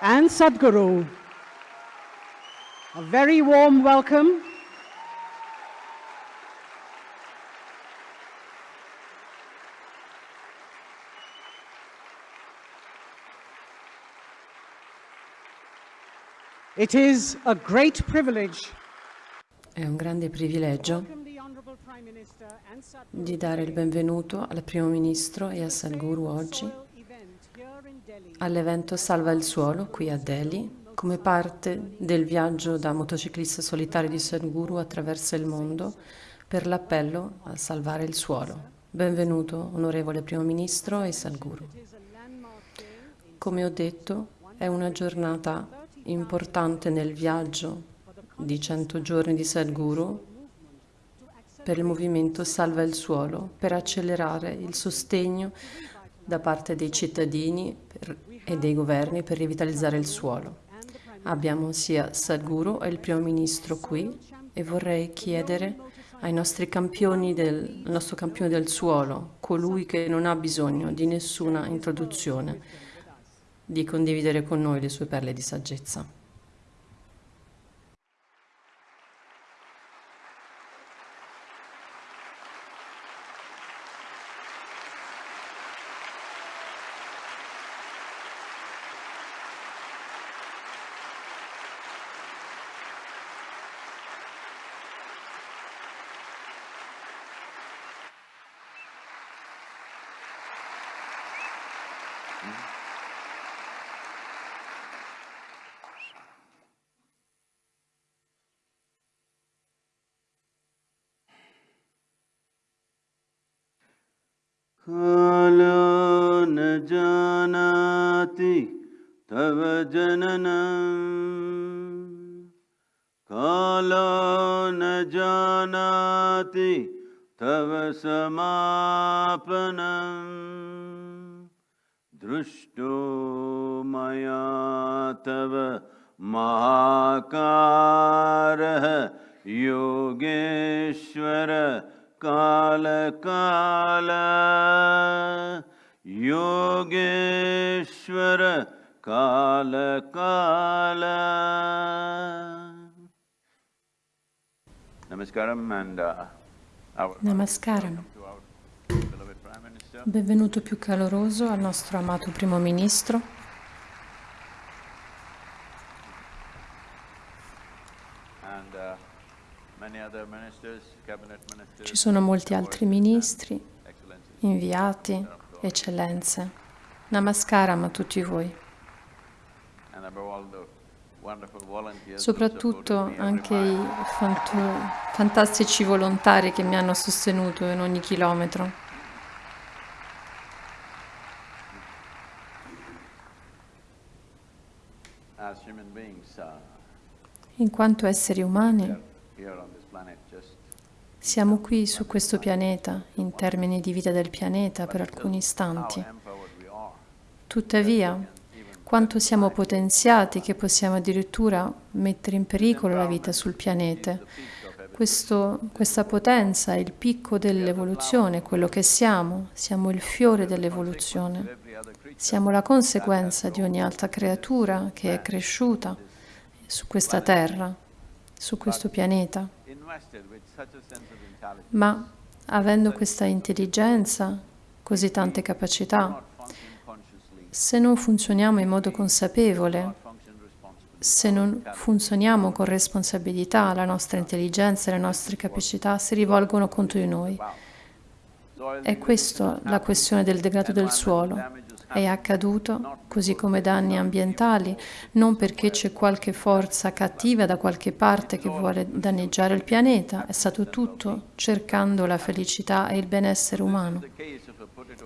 and Sadhguru. A very warm welcome. It is a great privilege. È un grande privilegio di dare il benvenuto al Primo Ministro e a Sadhguru oggi all'evento Salva il Suolo qui a Delhi come parte del viaggio da motociclista solitario di Sadhguru attraverso il mondo per l'appello a salvare il suolo. Benvenuto, onorevole Primo Ministro e Sadhguru. Come ho detto, è una giornata importante nel viaggio di 100 giorni di Sadhguru per il movimento Salva il Suolo, per accelerare il sostegno da parte dei cittadini per, e dei governi per rivitalizzare il suolo. Abbiamo sia Sadhguru e il primo ministro qui e vorrei chiedere ai nostri campioni del, nostro campione del suolo, colui che non ha bisogno di nessuna introduzione, di condividere con noi le sue perle di saggezza. Namaskaram. Benvenuto più caloroso al nostro amato primo ministro. uh, Ci sono molti altri ministri, excellencies. inviati, eccellenze. Namaskaram a tutti voi. Soprattutto anche i fantastici volontari che mi hanno sostenuto in ogni chilometro. In quanto esseri umani, siamo qui su questo pianeta, in termini di vita del pianeta, per alcuni istanti. Tuttavia, quanto siamo potenziati che possiamo addirittura mettere in pericolo la vita sul pianeta. Questo- questa potenza è il picco dell'evoluzione, quello che siamo, siamo il fiore dell'evoluzione, siamo la conseguenza di ogni altra creatura che è cresciuta su questa terra, su questo pianeta. Ma avendo questa intelligenza, così tante capacità, se non funzioniamo in modo consapevole, se non funzioniamo con responsabilità, la nostra intelligenza e le nostre capacità si rivolgono contro di noi. È questa la questione del degrado del suolo. È accaduto, così come danni ambientali, non perché c'è qualche forza cattiva da qualche parte che vuole danneggiare il pianeta, è stato tutto cercando la felicità e il benessere umano.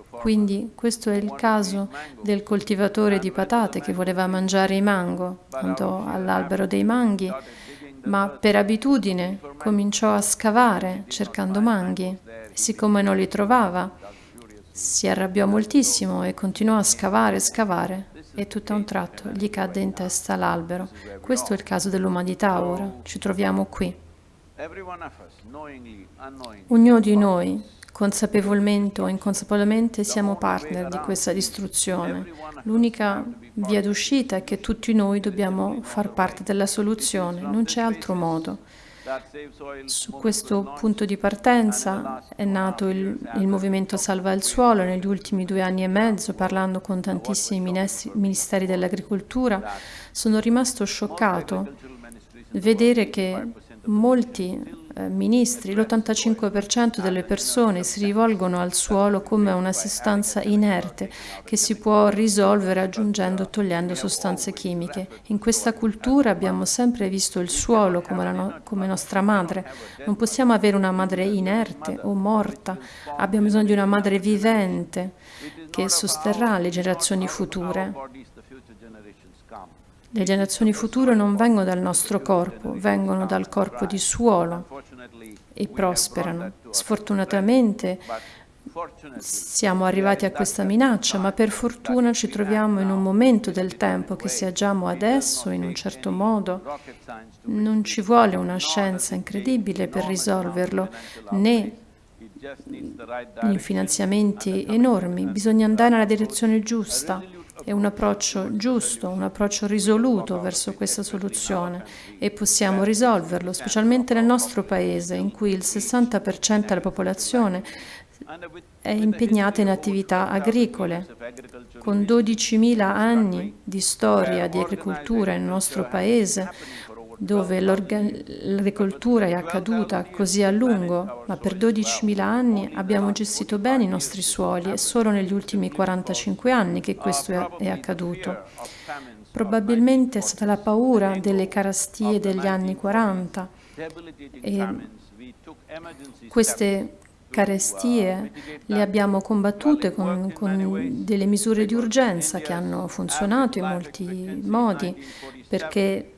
Quindi questo è il caso del coltivatore di patate che voleva mangiare i mango, andò all'albero dei manghi, ma per abitudine cominciò a scavare cercando manghi siccome non li trovava si arrabbiò moltissimo e continuò a scavare scavare e tutto a un tratto gli cadde in testa l'albero. Questo è il caso dell'umanità ora, ci troviamo qui. Ognuno di noi, consapevolmente o inconsapevolmente siamo partner di questa distruzione. L'unica via d'uscita è che tutti noi dobbiamo far parte della soluzione, non c'è altro modo. Su questo punto di partenza è nato il, il, movimento Salva il Suolo negli ultimi due anni e mezzo, parlando con tantissimi ministeri dell'agricoltura. Sono rimasto scioccato vedere che molti ministri, l'85% delle persone si rivolgono al suolo come una sostanza inerte che si può risolvere aggiungendo o togliendo sostanze chimiche. In questa cultura abbiamo sempre visto il suolo come, no come nostra madre. Non possiamo avere una madre inerte o morta, abbiamo bisogno di una madre vivente che sosterrà le generazioni future. Le generazioni future non vengono dal nostro corpo, vengono dal corpo di suolo e prosperano. Sfortunatamente siamo arrivati a questa minaccia, ma per fortuna ci troviamo in un momento del tempo che se agiamo adesso in un certo modo non ci vuole una scienza incredibile per risolverlo, né in finanziamenti enormi, bisogna andare nella direzione giusta. È un approccio giusto, un approccio risoluto verso questa soluzione e possiamo risolverlo, specialmente nel nostro paese, in cui il 60% della popolazione è impegnata in attività agricole. Con 12.000 anni di storia di agricoltura nel nostro paese, dove l'agricoltura è accaduta così a lungo, ma per 12.000 anni abbiamo gestito bene i nostri suoli, è solo negli ultimi 45 anni che questo è accaduto. Probabilmente è stata la paura delle carestie degli anni 40 e queste carestie le abbiamo combattute con, con, delle misure di urgenza che hanno funzionato in molti modi perché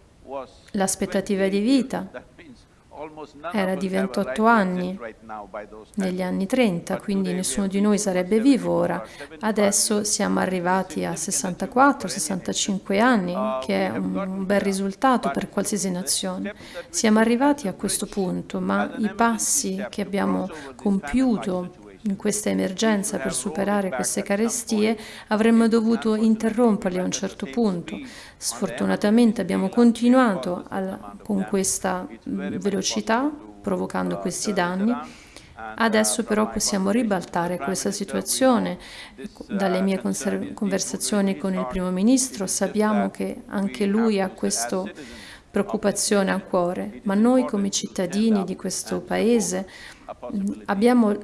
L'aspettativa di vita era di 28 anni negli anni 30, quindi nessuno di noi sarebbe vivo ora. Adesso siamo arrivati a 64-65 anni, che è un bel risultato per qualsiasi nazione. Siamo arrivati a questo punto, ma i passi che abbiamo compiuto in questa emergenza per superare queste carestie, avremmo dovuto interromperli a un certo punto. Sfortunatamente abbiamo continuato al, con questa velocità, provocando questi danni. Adesso però possiamo ribaltare questa situazione. Dalle mie conversazioni con il primo ministro sappiamo che anche lui ha questa preoccupazione a cuore, ma noi come cittadini di questo paese abbiamo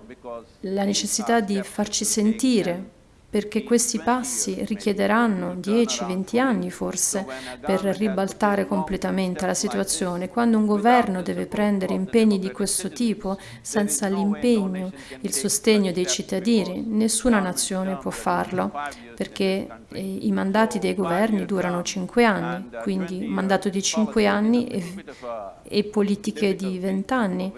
la necessità di farci sentire perché questi passi richiederanno 10-20 anni forse per ribaltare completamente la situazione. Quando un governo deve prendere impegni di questo tipo senza l'impegno, il sostegno dei cittadini, nessuna nazione può farlo, perché eh, i mandati dei governi durano 5 anni, quindi mandato di 5 anni e, e politiche di 20 anni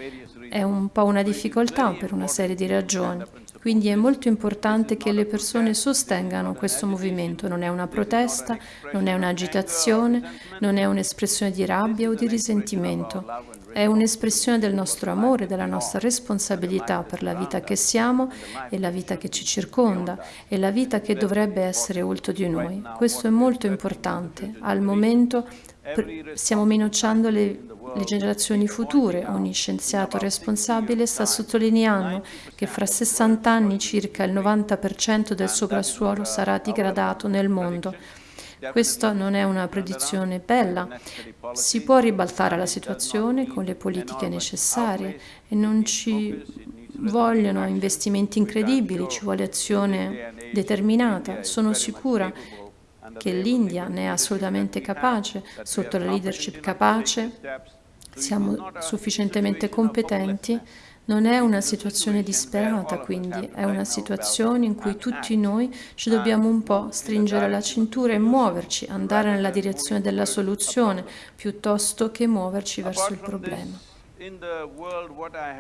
è un po' una difficoltà per una serie di ragioni. Quindi è molto importante che le persone sostengano questo movimento. Non è una protesta, non è un'agitazione, non è un'espressione di rabbia o di risentimento. È un'espressione del nostro amore, della nostra responsabilità per la vita che siamo e la vita che ci circonda e la vita che dovrebbe essere oltre di noi. Questo è molto importante. Al momento stiamo minacciando le le generazioni future. Ogni scienziato responsabile sta sottolineando che fra 60 anni circa il 90% del soprassuolo sarà digradato nel mondo. Questa non è una predizione bella. Si può ribaltare la situazione con le politiche necessarie e non ci vogliono investimenti incredibili, ci vuole azione determinata. Sono sicura che l'India ne è assolutamente capace, sotto la leadership capace siamo sufficientemente competenti, non è una situazione disperata, quindi è una situazione in cui tutti noi ci dobbiamo un po' stringere la cintura e muoverci, andare nella direzione della soluzione, piuttosto che muoverci verso il problema.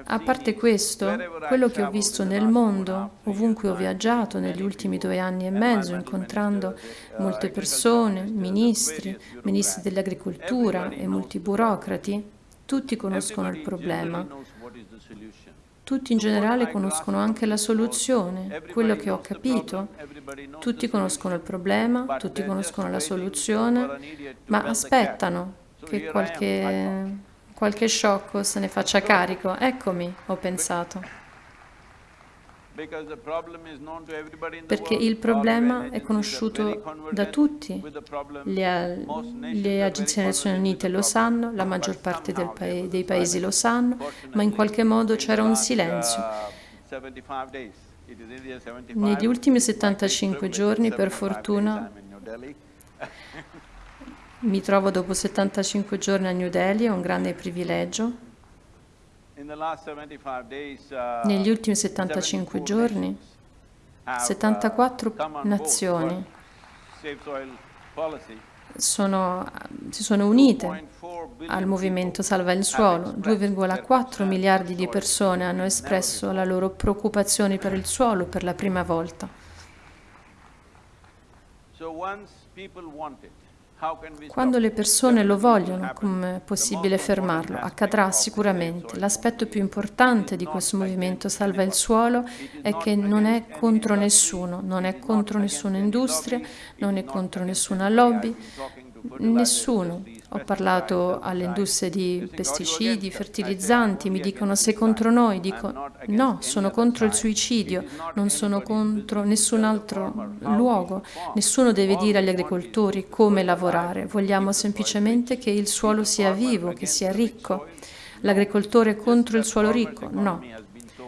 A parte questo, quello che ho visto nel mondo, ovunque ho viaggiato negli ultimi due anni e mezzo, incontrando molte persone, ministri, ministri dell'agricoltura e molti burocrati, Tutti conoscono il problema, tutti in generale conoscono anche la soluzione. Quello che ho capito, tutti conoscono il problema, tutti conoscono la soluzione, ma aspettano che qualche, qualche sciocco se ne faccia carico. Eccomi, ho pensato. Perché il problema è conosciuto da tutti. Le, le agenzie delle Nazioni Unite lo sanno, la maggior parte pa- dei paesi lo sanno, ma in qualche modo c'era un silenzio. Negli ultimi 75 giorni, per fortuna, mi trovo dopo 75 giorni a New Delhi, è un grande privilegio. Negli ultimi 75 giorni, 74 nazioni sono, si sono unite al movimento Salva il Suolo. 2,4 miliardi di persone hanno espresso la loro preoccupazione per il suolo per la prima volta. Quando le persone lo vogliono, come è possibile fermarlo? Accadrà sicuramente. L'aspetto più importante di questo movimento Salva il Suolo è che non è contro nessuno, non è contro nessuna industria, non è contro nessuna lobby, nessuno. Ho parlato alle industrie di pesticidi, fertilizzanti, mi dicono sei contro noi, dico no, sono contro il suicidio, non sono contro nessun altro luogo, nessuno deve dire agli agricoltori come lavorare, vogliamo semplicemente che il suolo sia vivo, che sia ricco. L'agricoltore contro il suolo ricco? No.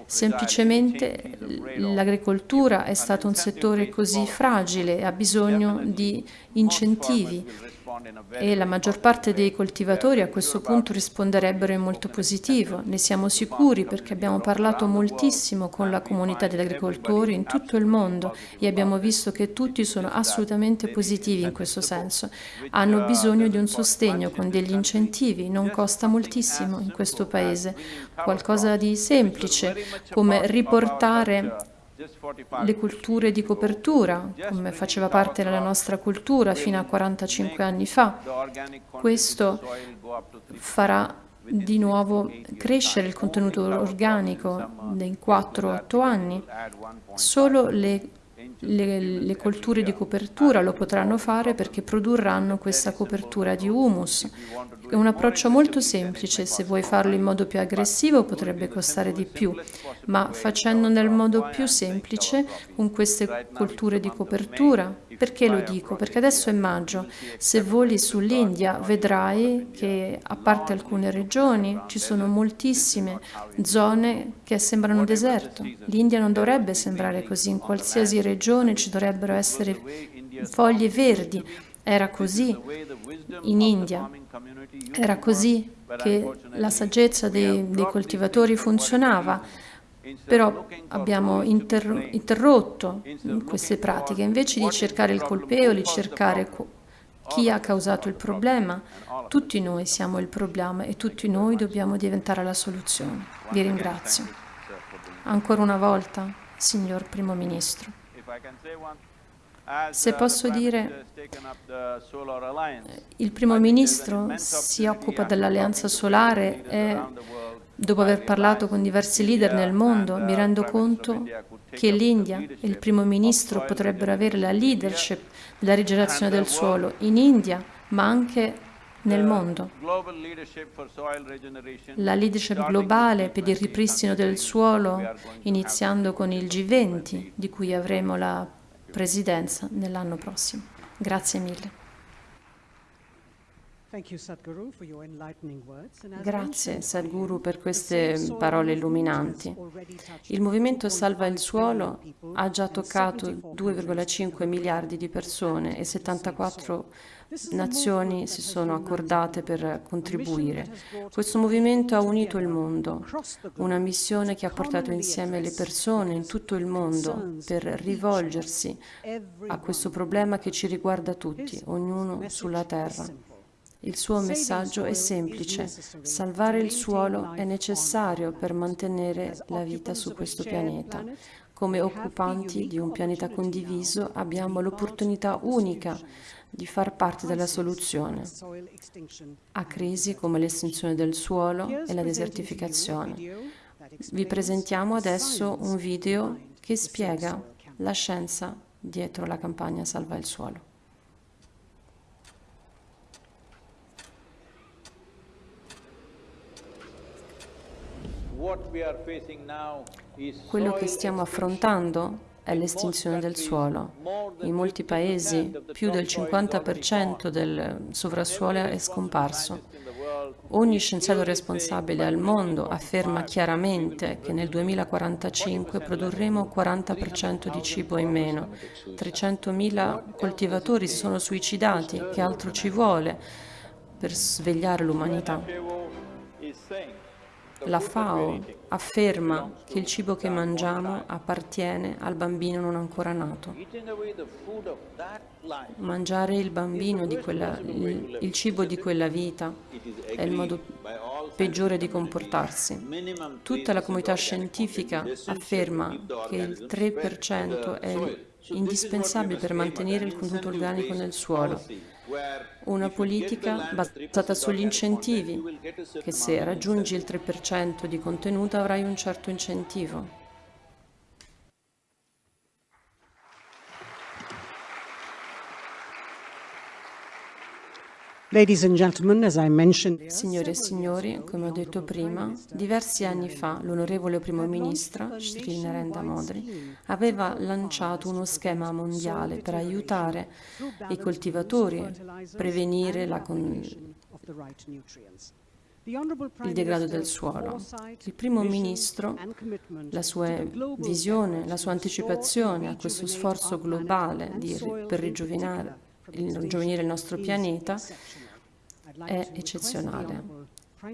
Semplicemente l'agricoltura è stato un settore così fragile ha bisogno di incentivi e la maggior parte dei coltivatori a questo punto risponderebbero in molto positivo. Ne siamo sicuri perché abbiamo parlato moltissimo con la comunità degli agricoltori in tutto il mondo e abbiamo visto che tutti sono assolutamente positivi in questo senso. Hanno bisogno di un sostegno con degli incentivi, non costa moltissimo in questo paese. Qualcosa di semplice come riportare le culture di copertura, come faceva parte della nostra cultura fino a 45 anni fa. Questo farà di nuovo crescere il contenuto organico in 4-8 anni. Solo le le, le, colture di copertura lo potranno fare perché produrranno questa copertura di humus. È un approccio molto semplice, se vuoi farlo in modo più aggressivo potrebbe costare di più, ma facendo nel modo più semplice con queste colture di copertura. Perché lo dico? Perché adesso è maggio, se voli sull'India vedrai che a parte alcune regioni ci sono moltissime zone che sembrano deserto. L'India non dovrebbe sembrare così, in qualsiasi regione ci dovrebbero essere foglie verdi. Era così in India, era così che la saggezza dei, dei coltivatori funzionava, però abbiamo inter- interrotto queste pratiche. Invece di cercare il colpevole, cercare chi ha causato il problema, tutti noi siamo il problema e tutti noi dobbiamo diventare la soluzione. Vi ringrazio. Ancora una volta, signor Primo Ministro. Se posso dire, il Primo Ministro si occupa dell'alleanza solare e dopo aver parlato con diversi leader nel mondo mi rendo conto che l'India e il Primo Ministro potrebbero avere la leadership della rigenerazione del suolo in India, ma anche nel mondo. La leadership globale per il ripristino del suolo, iniziando con il G20, di cui avremo la presidenza nell'anno prossimo. Grazie mille. Grazie Sadhguru per queste parole illuminanti. Il movimento Salva il Suolo ha già toccato 2,5 miliardi di persone e 74 nazioni si sono accordate per contribuire. Questo movimento ha unito il mondo, una missione che ha portato insieme le persone in tutto il mondo per rivolgersi a questo problema che ci riguarda tutti, ognuno sulla terra. Il suo messaggio è semplice. Salvare il suolo è necessario per mantenere la vita su questo pianeta. Come occupanti di un pianeta condiviso abbiamo l'opportunità unica di far parte della soluzione a crisi come l'estinzione del suolo e la desertificazione. Vi presentiamo adesso un video che spiega la scienza dietro la campagna Salva il suolo. Quello che stiamo affrontando è l'estinzione del suolo. In molti paesi più del 50% del sovrassuolo è scomparso. Ogni scienziato responsabile al mondo afferma chiaramente che nel 2045 produrremo 40% di cibo in meno. 300.000 coltivatori si sono suicidati, che altro ci vuole per svegliare l'umanità? La FAO afferma che il cibo che mangiamo appartiene al bambino non ancora nato. Mangiare il bambino di quella, il, il cibo di quella vita è il modo peggiore di comportarsi. Tutta la comunità scientifica afferma che il 3% è indispensabile per mantenere il contenuto organico nel suolo una politica basata sugli incentivi, che se raggiungi il 3% di contenuto avrai un certo incentivo. Signore e signori, come ho detto prima, diversi anni fa l'onorevole primo ministro Sri Narendra Modi aveva lanciato uno schema mondiale per aiutare i coltivatori a prevenire la il degrado del suolo. Il primo ministro, la sua visione, la sua anticipazione a questo sforzo globale di, per il nostro pianeta è eccezionale.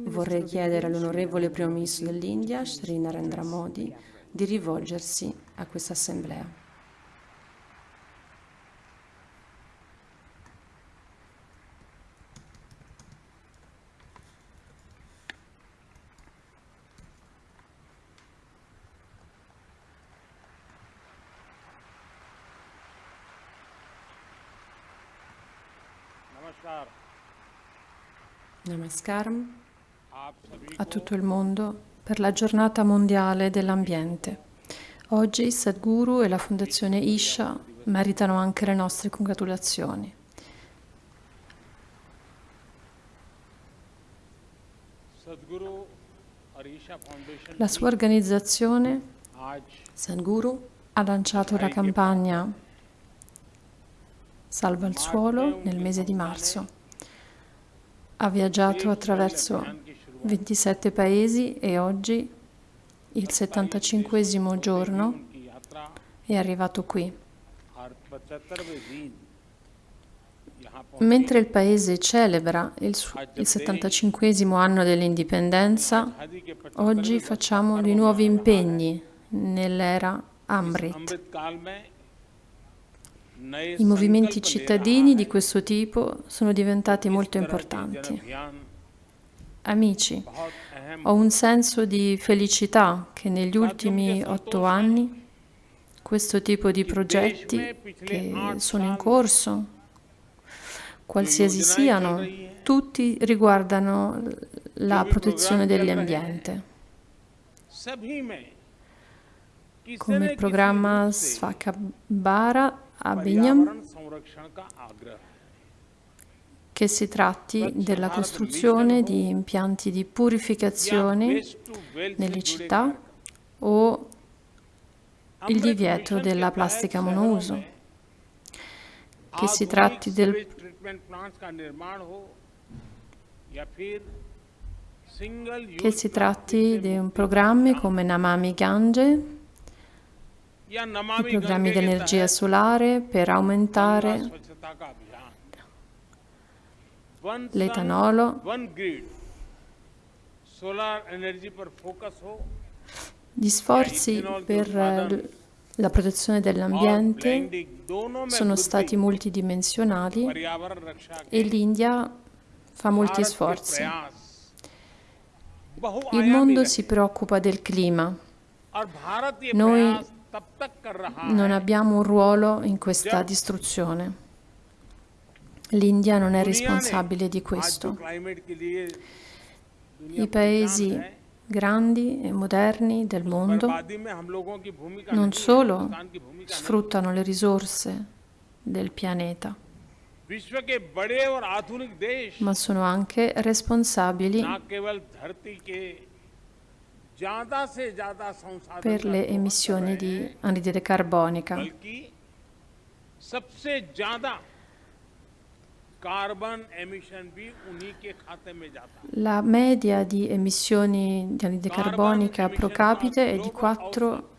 Vorrei chiedere all'onorevole Primo Ministro dell'India, Sri Narendra Modi, di rivolgersi a questa assemblea. Namaskaram a tutto il mondo per la giornata mondiale dell'ambiente. Oggi Sadhguru e la Fondazione Isha meritano anche le nostre congratulazioni. La sua organizzazione, Sadhguru, ha lanciato la campagna Salva il suolo nel mese di marzo. Ha viaggiato attraverso 27 paesi e oggi, il 75 giorno, è arrivato qui. Mentre il paese celebra il, il 75 anno dell'indipendenza, oggi facciamo di nuovi impegni nell'era Amrit. I movimenti cittadini di questo tipo sono diventati molto importanti. Amici, ho un senso di felicità che negli ultimi otto anni questo tipo di progetti che sono in corso, qualsiasi siano, tutti riguardano la protezione dell'ambiente. Come il programma Svakabara a Bignam che si tratti della costruzione di impianti di purificazione nelle città o il divieto della plastica monouso, che si tratti del che si tratti di un programmi come Namami Gange i programmi di energia solare per aumentare l'etanolo. Gli sforzi per eh, la protezione dell'ambiente sono stati multidimensionali e l'India fa molti sforzi. Il mondo si preoccupa del clima. Noi non abbiamo un ruolo in questa distruzione. L'India non è responsabile di questo. I paesi grandi e moderni del mondo non solo sfruttano le risorse del pianeta, ma sono anche responsabili per le emissioni di anidride carbonica. La media di emissioni di anidride carbonica pro capite è di 4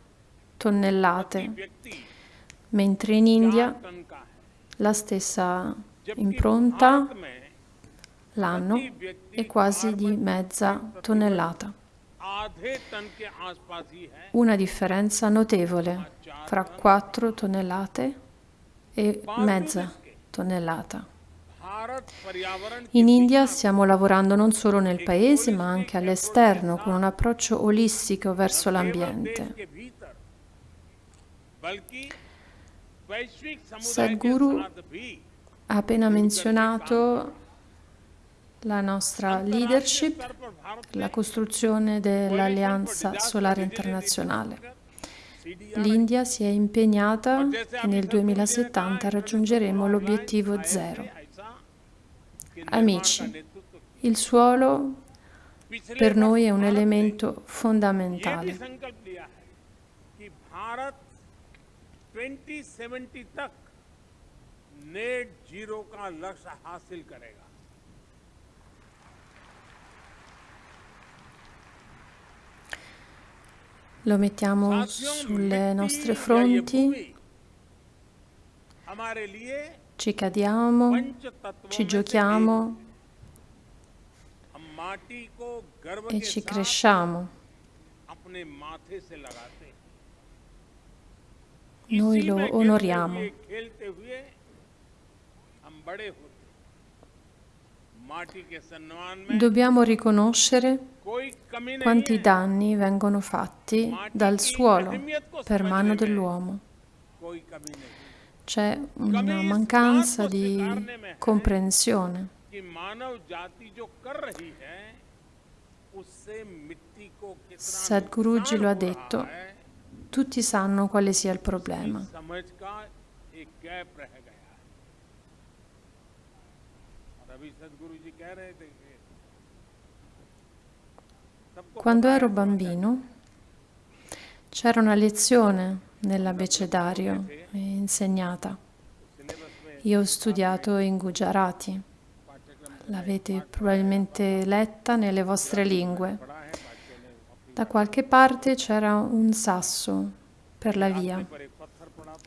tonnellate, mentre in India la stessa impronta l'anno è quasi di mezza tonnellata una differenza notevole fra 4 tonnellate e mezza tonnellata. In India stiamo lavorando non solo nel paese ma anche all'esterno con un approccio olistico verso l'ambiente. Sadhguru ha appena menzionato la nostra leadership, स्तर पर Bharat la costruzione dell'Alleanza Solare Internazionale. L'India si è impegnata e nel 2070 raggiungeremo l'obiettivo zero. ऐसा कि Amici, il suolo पिछले per noi è वर्ष un भारत ने elemento ये भी fondamentale. संकल्प लिया है कि भारत 2070 तक नेट जीरो का लक्ष्य हासिल करेगा Lo mettiamo sulle nostre fronti, ci cadiamo, ci giochiamo e ci cresciamo. Noi lo onoriamo dobbiamo riconoscere quanti danni vengono fatti dal suolo per mano dell'uomo. C'è una mancanza di comprensione. Sadhguruji lo ha detto, tutti sanno quale sia il problema. Quando ero bambino c'era una lezione nell'abecedario insegnata. Io ho studiato in Gujarati. L'avete probabilmente letta nelle vostre lingue. Da qualche parte c'era un sasso per la via.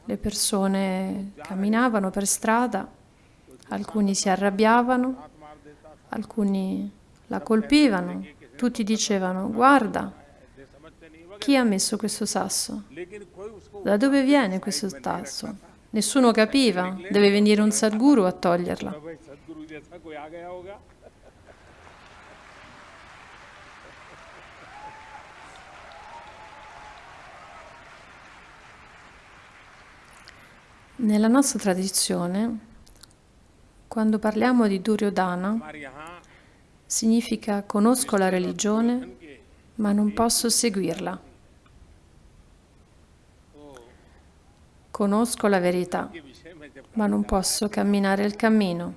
Le persone camminavano per strada, alcuni si arrabbiavano, alcuni la colpivano, tutti dicevano guarda chi ha messo questo sasso, da dove viene questo sasso. Nessuno capiva, deve venire un Sadguru a toglierla. Nella nostra tradizione quando parliamo di Duryodhana, significa conosco la religione, ma non posso seguirla. Conosco la verità, ma non posso camminare il cammino.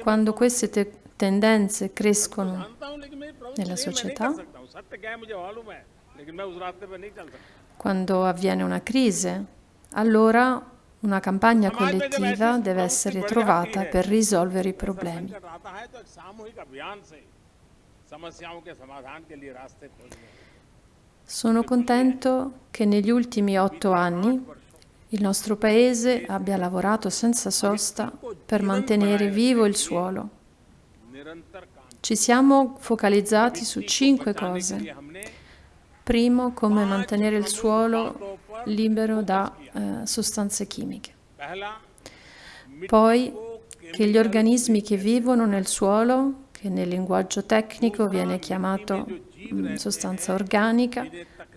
Quando queste te tendenze crescono nella società, quando avviene una crisi, allora una campagna collettiva deve essere trovata per risolvere i problemi. Sono contento che negli ultimi otto anni il nostro Paese abbia lavorato senza sosta per mantenere vivo il suolo. Ci siamo focalizzati su cinque cose. Primo, come mantenere il suolo libero da eh, sostanze chimiche. Poi che gli organismi che vivono nel suolo, che nel linguaggio tecnico viene chiamato mh, sostanza organica,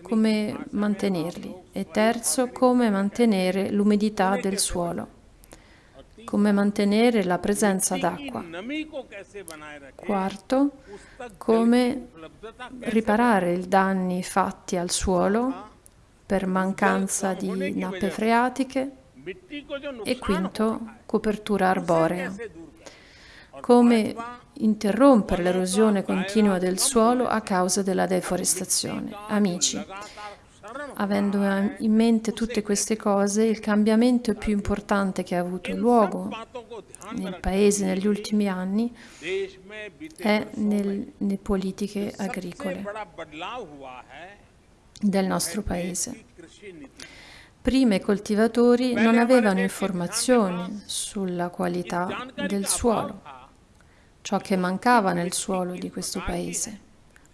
come mantenerli. E terzo, come mantenere l'umidità del suolo come mantenere la presenza d'acqua. Quarto, come riparare i danni fatti al suolo per mancanza di nappe freatiche e quinto copertura arborea. Come interrompere l'erosione continua del suolo a causa della deforestazione. Amici, avendo in mente tutte queste cose, il cambiamento più importante che ha avuto luogo nel Paese negli ultimi anni è nel, nelle politiche agricole del nostro paese. Prima i coltivatori non avevano informazioni sulla qualità del suolo, ciò che mancava nel suolo di questo paese,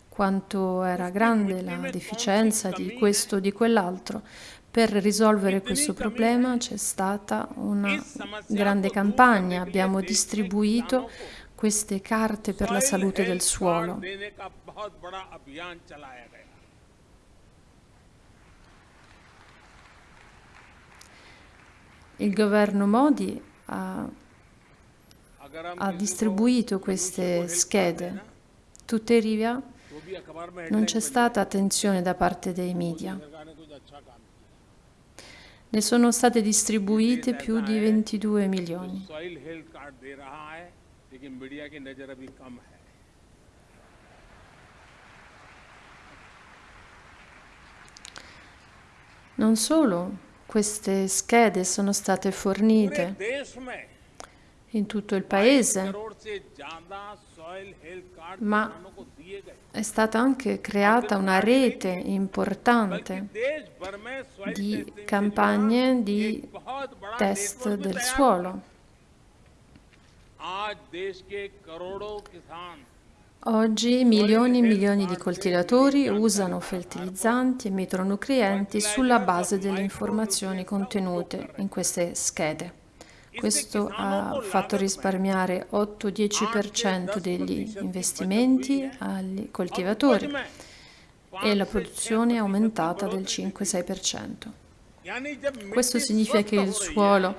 quanto era grande la deficienza di questo o di quell'altro. Per risolvere questo problema c'è stata una grande campagna, abbiamo distribuito queste carte per la salute del suolo. Il governo Modi ha, ha distribuito queste schede, tuttavia non c'è stata attenzione da parte dei media. Ne sono state distribuite più di 22 milioni. Non solo, queste schede sono state fornite in tutto il paese, ma è stata anche creata una rete importante di campagne di test del suolo. Oggi milioni e milioni di coltivatori usano fertilizzanti e micronutrienti sulla base delle informazioni contenute in queste schede. Questo ha fatto risparmiare 8-10% degli investimenti agli coltivatori e la produzione è aumentata del 5-6%. Questo significa che il suolo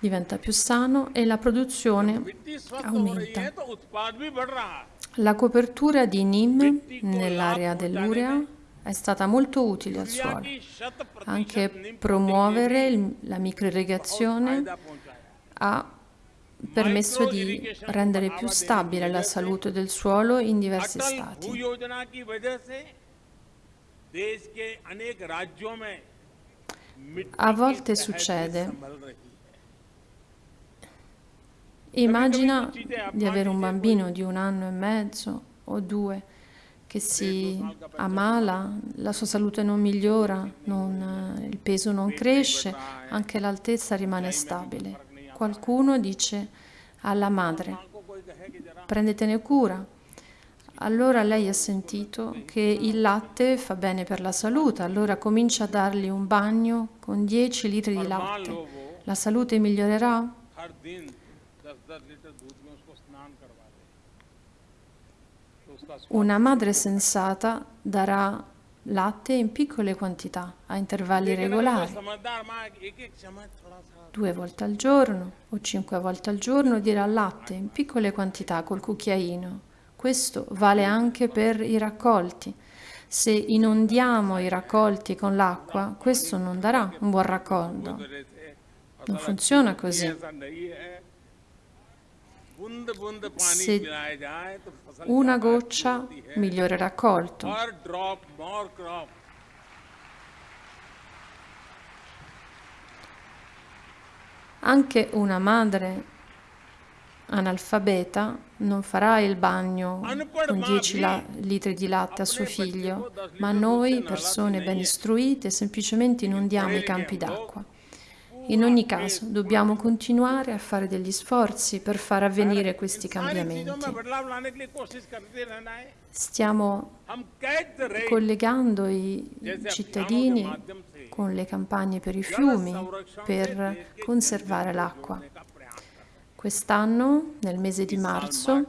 diventa più sano e la produzione aumenta. La copertura di Nim nell'area dell'Urea è stata molto utile al suolo, anche promuovere la microirrigazione ha permesso di rendere più stabile la salute del suolo in diversi stati. A volte succede. Immagina di avere un bambino di un anno e mezzo o due che si ammala, la sua salute non migliora, non, eh, il peso non cresce, anche l'altezza rimane stabile. Qualcuno dice alla madre, prendetene cura. Allora lei ha sentito che il latte fa bene per la salute, allora comincia a dargli un bagno con 10 litri di latte. La salute migliorerà? हर दिन दस दस लीटर दूध में उसको स्नान करवा दे तो उसका स्वास्थ्य Una madre sensata darà latte in piccole quantità, a intervalli लेकिन अगर वो regolari, समझदार माँ एक एक चम्मच थोड़ा सा due volte al giorno o cinque volte al giorno, dirà latte in piccole quantità col cucchiaino. Questo vale anche per i raccolti. Se inondiamo i raccolti con l'acqua, questo non darà un buon raccolto. रहे थे Non funziona così. Se una goccia migliore raccolto. Anche una madre analfabeta non farà il bagno con 10 litri di latte a suo figlio, ma noi, persone ben istruite, semplicemente inondiamo i campi d'acqua. In ogni caso, dobbiamo continuare a fare degli sforzi per far avvenire questi cambiamenti. Stiamo collegando i cittadini con le campagne per i fiumi per conservare l'acqua. Quest'anno, nel mese di marzo,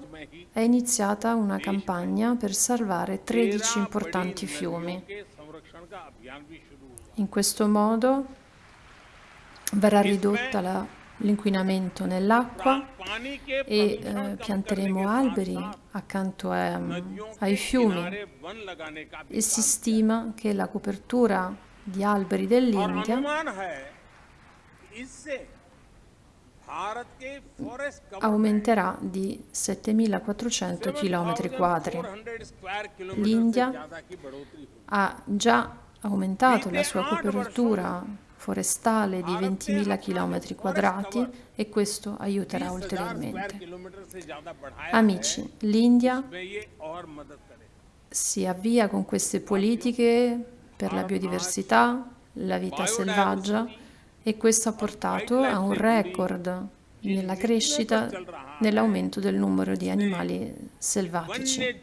è iniziata una campagna per salvare 13 importanti fiumi. In questo modo verrà ridotta l'inquinamento nell'acqua e eh, pianteremo alberi accanto a, ai fiumi e si stima che la copertura di alberi dell'India aumenterà di 7.400 km quadri. L'India ha già aumentato la sua copertura forestale di 20.000 km quadrati e questo aiuterà ulteriormente. Amici, l'India si avvia con queste politiche per la biodiversità, la vita selvaggia e questo ha portato a un record nella crescita, nell'aumento del numero di animali selvatici,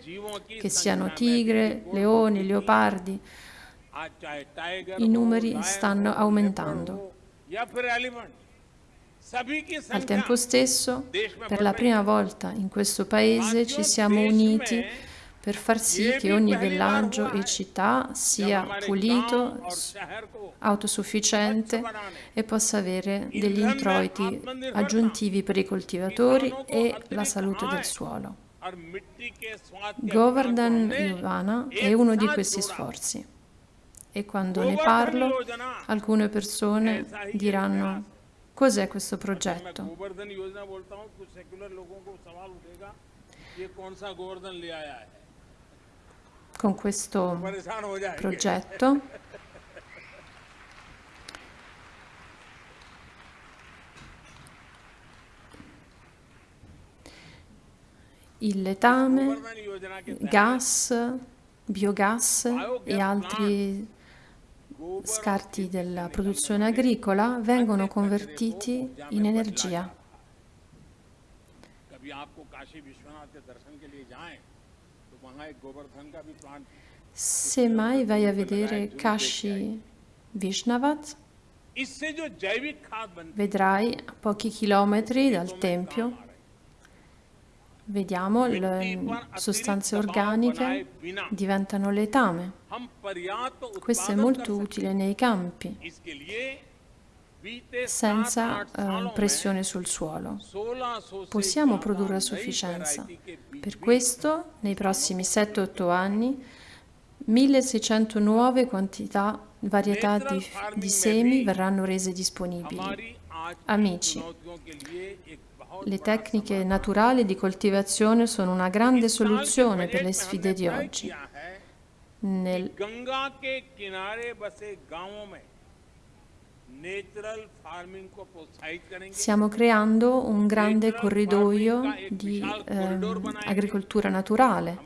che siano tigre, leoni, leopardi. I numeri stanno aumentando. Al tempo stesso, per la prima volta in questo paese ci siamo uniti per far sì che ogni villaggio e città sia pulito, autosufficiente e possa avere degli introiti aggiuntivi per i coltivatori e la salute del suolo. Govardhan Yovana è uno di questi sforzi e quando ne parlo alcune persone diranno cos'è questo progetto. Con questo progetto. Il letame, gas, biogas e altri scarti della produzione agricola vengono convertiti in energia. Se mai vai a vedere Kashi Vishnavat, vedrai a pochi chilometri dal tempio Vediamo, le sostanze organiche diventano letame. Questo è molto utile nei campi, senza eh, pressione sul suolo. Possiamo produrre a sufficienza. Per questo, nei prossimi 7-8 anni, 1600 nuove quantità, varietà di, di semi verranno rese disponibili. Amici, le tecniche naturali di coltivazione sono una grande soluzione per le sfide di oggi. Nel... Stiamo creando un grande corridoio di eh, agricoltura naturale.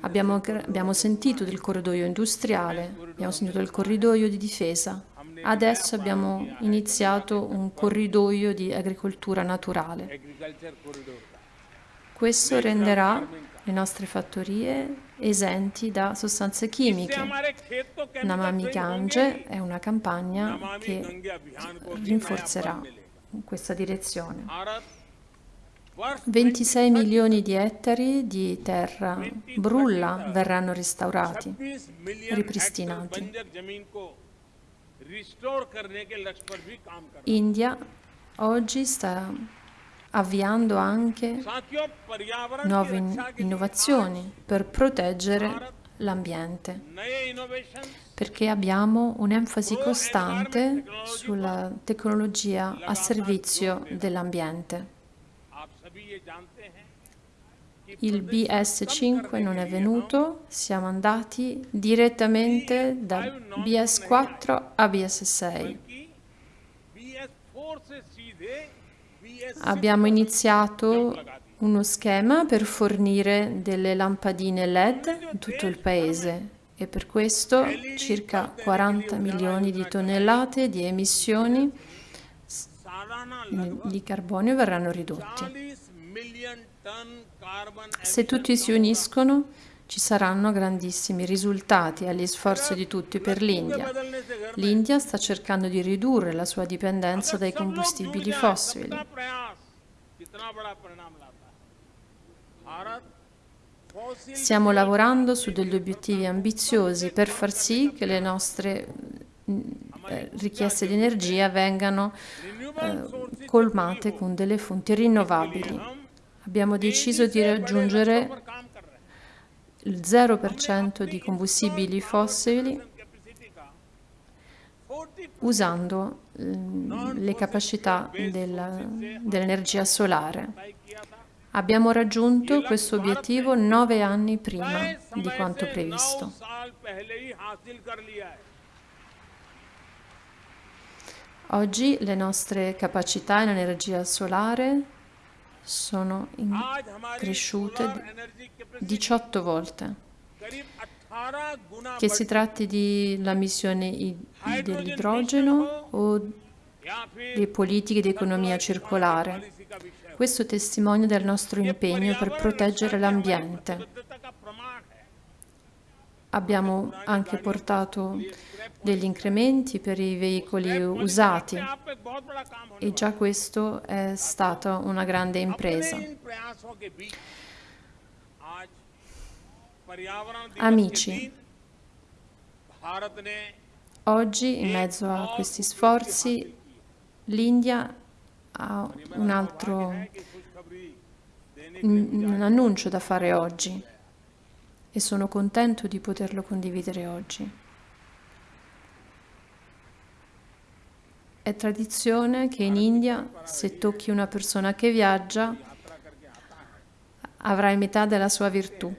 Abbiamo, abbiamo sentito del corridoio industriale, abbiamo sentito del corridoio di difesa. Adesso abbiamo iniziato un corridoio di agricoltura naturale. Questo renderà le nostre fattorie esenti da sostanze chimiche. Namami Gange è una campagna che rinforzerà questa direzione. 26 milioni di ettari di terra brulla verranno restaurati, ripristinati. India oggi sta avviando anche nuove innovazioni per proteggere l'ambiente, perché abbiamo un'enfasi costante sulla tecnologia a servizio dell'ambiente il BS5 non è venuto, siamo andati direttamente da BS4 a BS6. Abbiamo iniziato uno schema per fornire delle lampadine LED in tutto il paese e per questo circa 40 milioni di tonnellate di emissioni di carbonio verranno ridotti. Se tutti si uniscono ci saranno grandissimi risultati agli sforzi di tutti per l'India. L'India sta cercando di ridurre la sua dipendenza dai combustibili fossili. Stiamo lavorando su degli obiettivi ambiziosi per far sì che le nostre mm, eh, richieste di energia vengano eh, colmate con delle fonti rinnovabili. Abbiamo deciso di raggiungere il 0% di combustibili fossili usando le capacità dell'energia solare. Abbiamo raggiunto questo obiettivo nove anni prima di quanto previsto. Oggi le nostre capacità in energia solare sono cresciute 18 volte. Che si tratti della missione dell'idrogeno o di politiche di economia circolare. Questo testimonia del nostro impegno per proteggere l'ambiente. Abbiamo anche portato degli incrementi per i veicoli usati e già questo è stata una grande impresa. Amici, oggi in mezzo a questi sforzi l'India ha un altro un annuncio da fare oggi e sono contento di poterlo condividere oggi. È tradizione che in India se tocchi una persona che viaggia avrai metà della sua virtù.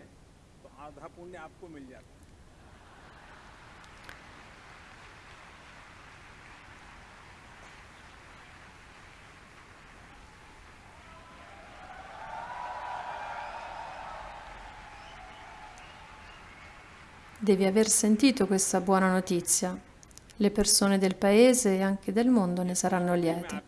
Devi aver sentito questa buona notizia. Le persone del paese e anche del mondo ne saranno liete.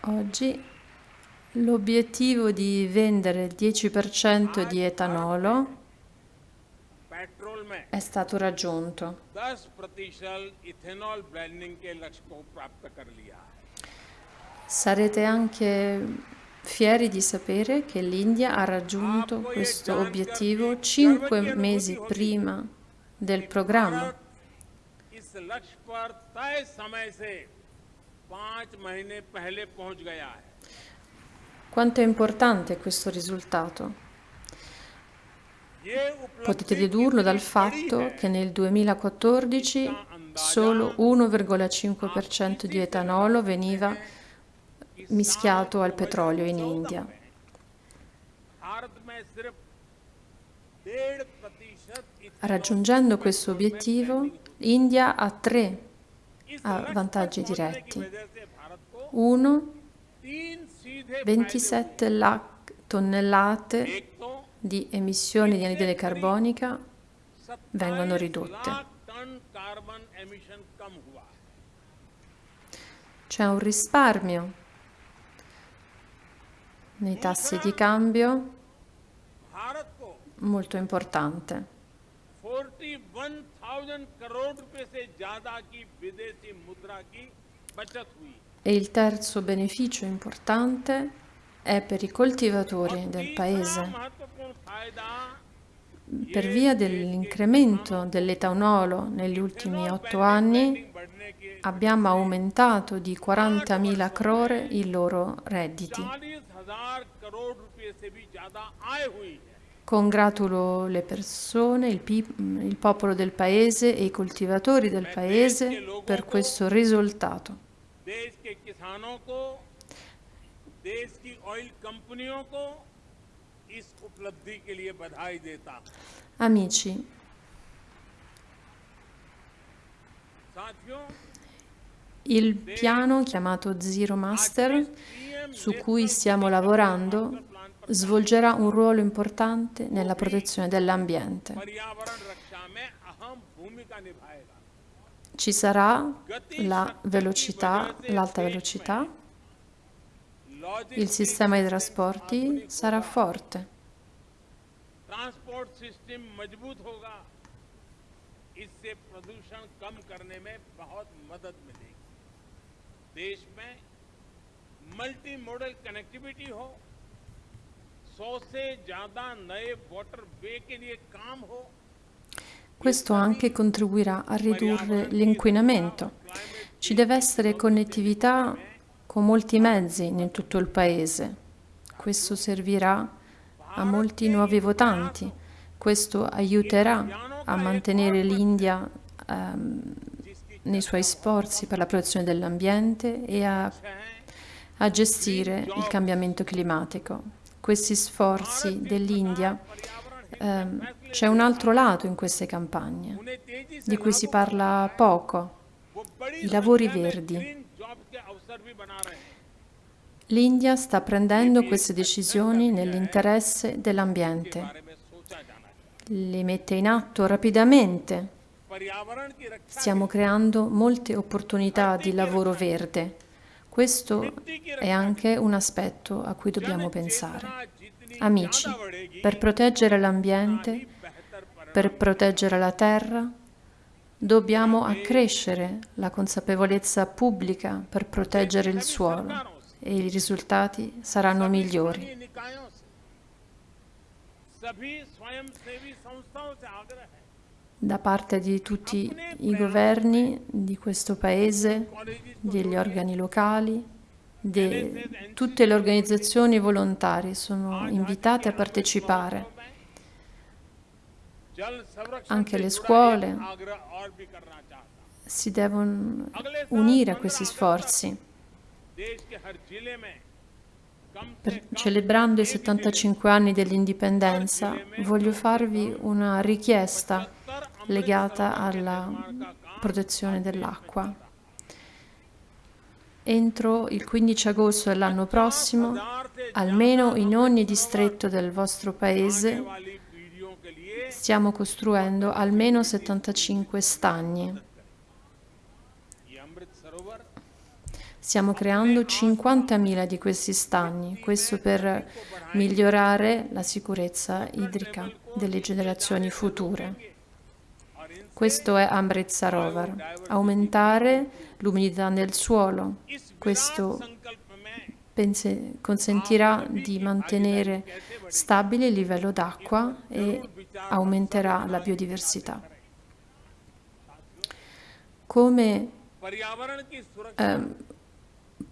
Oggi l'obiettivo di vendere il 10% di etanolo è stato raggiunto. Sarete anche fieri di sapere che l'India ha raggiunto questo obiettivo cinque mesi prima del programma. Quanto è importante questo risultato? Potete dedurlo dal fatto che nel 2014 solo 1,5% di etanolo veniva mischiato al petrolio in India. Raggiungendo questo obiettivo, l'India ha tre vantaggi diretti. Uno, 27 tonnellate di emissioni di anidride carbonica vengono ridotte. C'è un risparmio nei tassi di cambio molto importante. E il terzo beneficio importante è per i coltivatori del paese Per via dell'incremento dell'etanolo negli ultimi otto anni abbiamo aumentato di 40.000 crore i loro redditi. Congratulo le persone, il, il popolo del paese e i coltivatori del paese per questo risultato. देश की ऑयल कंपनियों को इस उपलब्धि के लिए बधाई देता Amici, il piano chiamato Zero Master, su cui stiamo lavorando, svolgerà un ruolo importante nella protezione dell'ambiente. Ci sarà la velocità, l'alta velocità, il sistema di trasporti sarà forte. Transport system मजबूत होगा इससे प्रदूषण कम करने में बहुत मदद मिलेगी देश में मल्टी मॉडल कनेक्टिविटी हो सौ से ज्यादा नए वाटर वे के लिए काम हो Questo anche contribuirà a ridurre l'inquinamento. Ci deve essere connettività con molti mezzi in tutto il paese. Questo servirà a molti nuovi votanti. Questo aiuterà a mantenere l'India um, nei suoi sforzi per la protezione dell'ambiente e a, a gestire il cambiamento climatico. Questi sforzi dell'India Um, c'è un altro lato in queste campagne di cui si parla poco, i lavori verdi. L'India sta prendendo queste decisioni nell'interesse dell'ambiente. Le mette in atto rapidamente. Stiamo creando molte opportunità di lavoro verde. Questo è anche un aspetto a cui dobbiamo pensare. Amici, per proteggere l'ambiente, per proteggere la terra, dobbiamo accrescere la consapevolezza pubblica per proteggere il suolo e i risultati saranno migliori. Da parte di tutti i governi di questo Paese, degli organi locali, De, tutte le organizzazioni volontarie sono invitate a partecipare, anche le scuole si devono unire a questi sforzi celebrando i 75 anni dell'indipendenza, voglio farvi una richiesta legata alla protezione dell'acqua. Entro il 15 agosto dell'anno prossimo, almeno in ogni distretto del vostro paese, stiamo costruendo almeno 75 stagni Stiamo creando 50.000 di questi stagni, questo per migliorare la sicurezza idrica delle generazioni future. Questo è Amritsar Rovar, aumentare l'umidità nel suolo. Questo consentirà di mantenere stabile il livello d'acqua e aumenterà la biodiversità. Come ehm,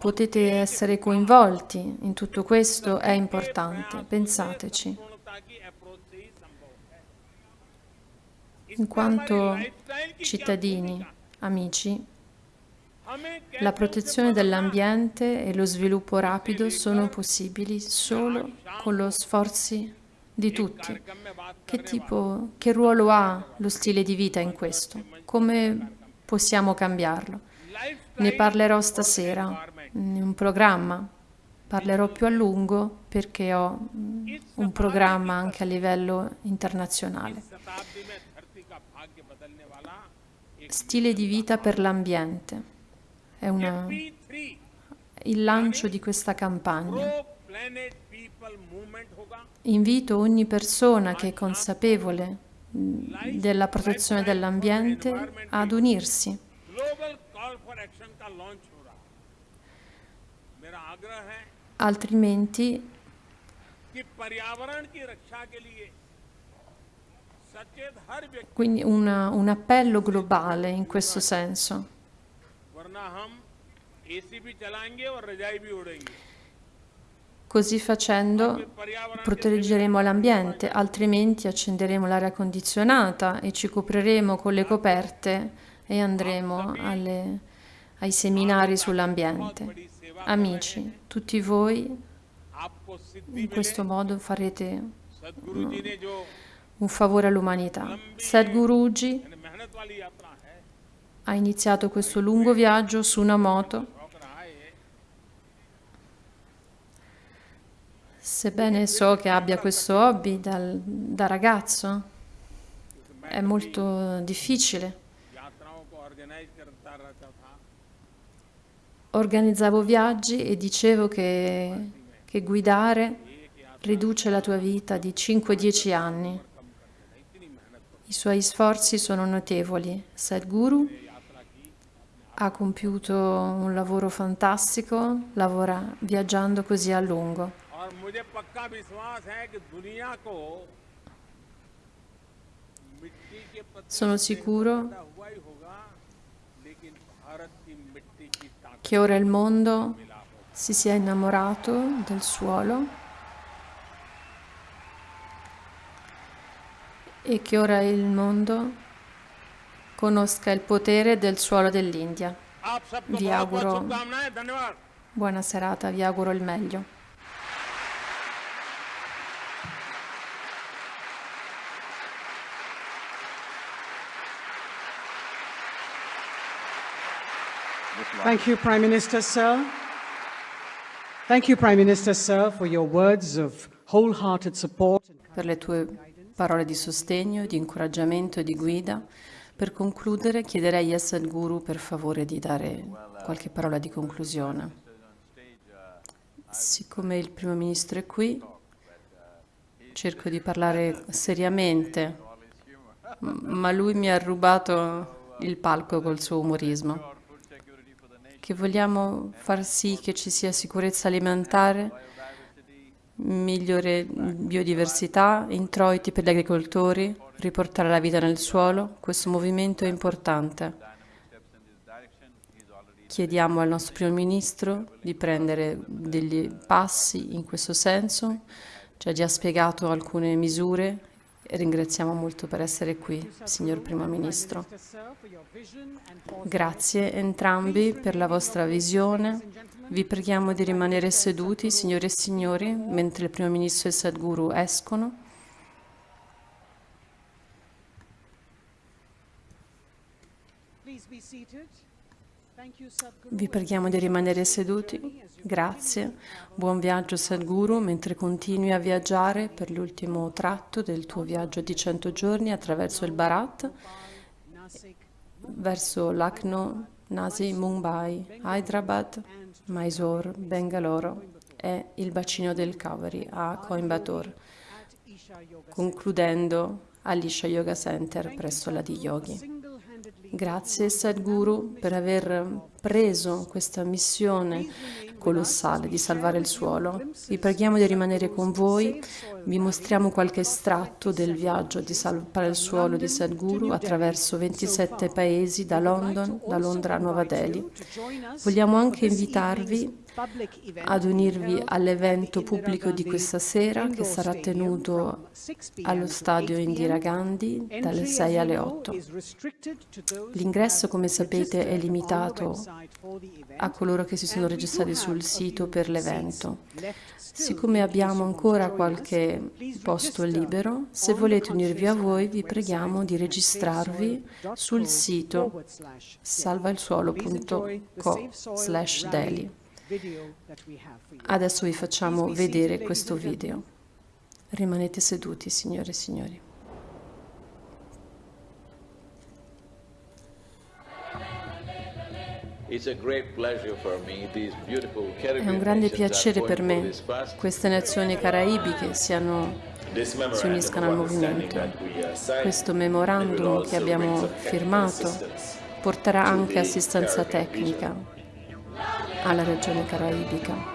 Potete essere coinvolti in tutto questo, è importante, pensateci. In quanto cittadini, amici, la protezione dell'ambiente e lo sviluppo rapido sono possibili solo con lo sforzi di tutti. Che, tipo, che ruolo ha lo stile di vita in questo? Come possiamo cambiarlo? Ne parlerò stasera un programma. Parlerò più a lungo perché ho mm, un programma anche a livello internazionale. Stile di vita per l'ambiente. È una... il lancio di questa campagna. Invito ogni persona che è consapevole mm, della protezione dell'ambiente ad unirsi altrimenti quindi una, un appello globale in questo senso. Così facendo proteggeremo l'ambiente, altrimenti accenderemo l'aria condizionata e ci copriremo con le coperte e andremo alle, ai seminari sull'ambiente amici, tutti voi in questo modo farete mm, un favore all'umanità. Sadhguruji ha iniziato questo lungo viaggio su una moto sebbene so che abbia questo hobby dal, da ragazzo, è molto difficile. organizzavo viaggi e dicevo che, che guidare riduce la tua vita di 5-10 anni. I suoi sforzi sono notevoli. Sadhguru ha compiuto un lavoro fantastico, lavora viaggiando così a lungo. Sono sicuro che ora il mondo si sia innamorato del suolo e che ora il mondo conosca il potere del suolo dell'India. Vi auguro buona serata, vi auguro il meglio. Thank you, Prime Minister, sir. Thank you, Prime Minister, sir, for your words of wholehearted support. per le tue parole di sostegno, di incoraggiamento e di guida. Per concludere, chiederei a Sadhguru per favore di dare qualche parola di conclusione. Siccome il primo ministro è qui, cerco di parlare seriamente, ma lui mi ha rubato il palco col suo umorismo. Che vogliamo far sì che ci sia sicurezza alimentare, migliore biodiversità, introiti per gli agricoltori, riportare la vita nel suolo. Questo movimento è importante. Chiediamo al nostro primo ministro di prendere degli passi in questo senso. Ci ha già spiegato alcune misure ringraziamo molto per essere qui, signor primo ministro. Grazie entrambi per la vostra visione. Vi preghiamo di rimanere seduti, signore e signori, mentre il primo ministro e il Sadhguru escono. Please be seated. Thank you, Sadhguru. Vi preghiamo di rimanere seduti. Grazie. Buon viaggio Sadhguru mentre continui a viaggiare per l'ultimo tratto del tuo viaggio di 100 giorni attraverso il Bharat verso Lucknow, Nasi, Mumbai, Hyderabad, Mysore, Bangalore e il bacino del Kaveri a Coimbatore, concludendo all'Isha Yoga Center presso la di Yogi. Grazie Sadhguru per aver preso questa missione colossale di salvare il suolo. Vi preghiamo di rimanere con voi. Vi mostriamo qualche estratto del viaggio di salvare il suolo di Sadhguru attraverso 27 paesi da London, da Londra a Nuova Delhi. Vogliamo anche invitarvi ad unirvi all'evento pubblico di questa sera che sarà tenuto allo stadio Indira Gandhi dalle 6 alle 8. L'ingresso, come sapete, è limitato a coloro che si sono registrati sul sito per l'evento. Siccome abbiamo ancora qualche posto libero, se volete unirvi a voi, vi preghiamo di registrarvi sul sito salvailsuolo.co slash daily. Adesso vi facciamo vedere questo video. Rimanete seduti, signore e signori. È un grande piacere per me fast. queste nazioni caraibiche siano, si uniscano al movimento. uh, Questo memorandum che abbiamo firmato porterà anche assistenza tecnica alla regione caraibica.